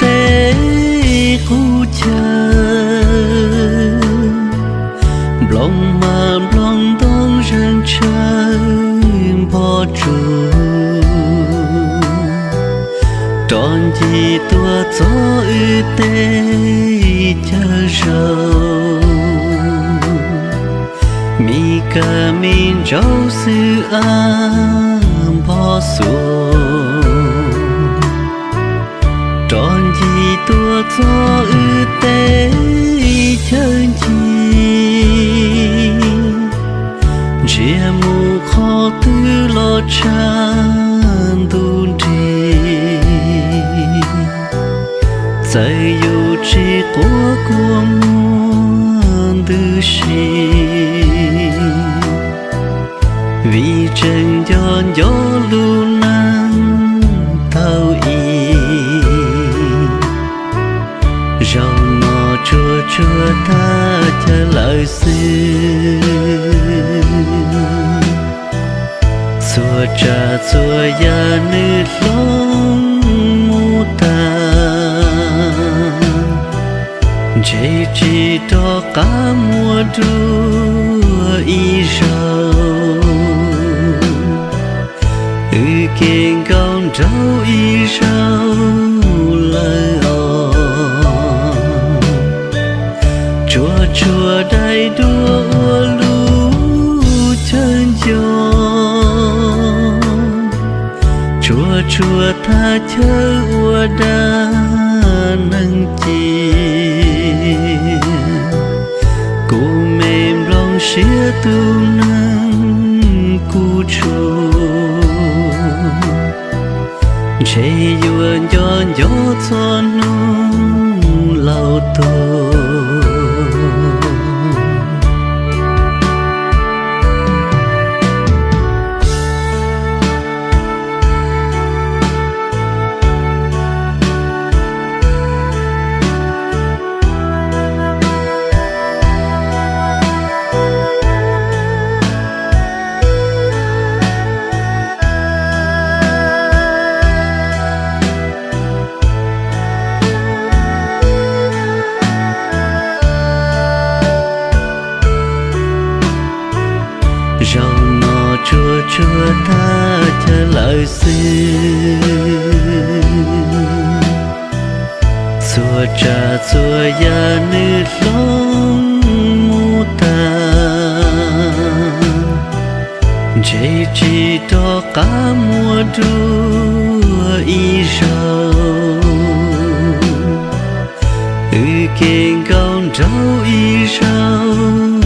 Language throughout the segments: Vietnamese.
tế khu chờ lòng mà lòng đông răng trời bỏ trụ tròn gì tua gió ư tê chờ rầu. Mi ca min rau sư an bỏ xuống. Mù tư lo chan tu đi dạy yêu chỉ của của muôn tư sĩ vì chân giòn gió lưu năng tao y rau nọ chua chua ta chờ lại xưa Chúa trà xua ya nữ lông mù ta chế chỉ đó cả mùa đua y rau ư kiên con trâu y rau đầy đua chùa tha chớ ua đa nâng chi. Cô mềm lòng xía tu nâng cu chùa chế yuan yon gió cho nung lao tôi rau nó chua chua ta trở lại xin. Chúa cha chúa ya nữ lông mu ta. Chế chỉ to cả mùa đua y rau. Ư kiên công trâu y rau.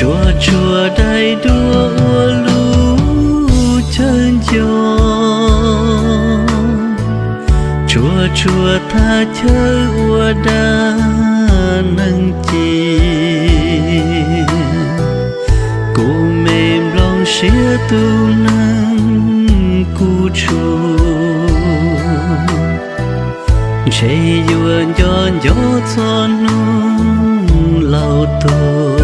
Chùa chùa đầy đua ua lu chân gió chùa chùa tha chớ ua đa nâng chi. Cô mềm lòng xía tu nâng cu chùa. Chế yuan yon gió cho nung lao tôi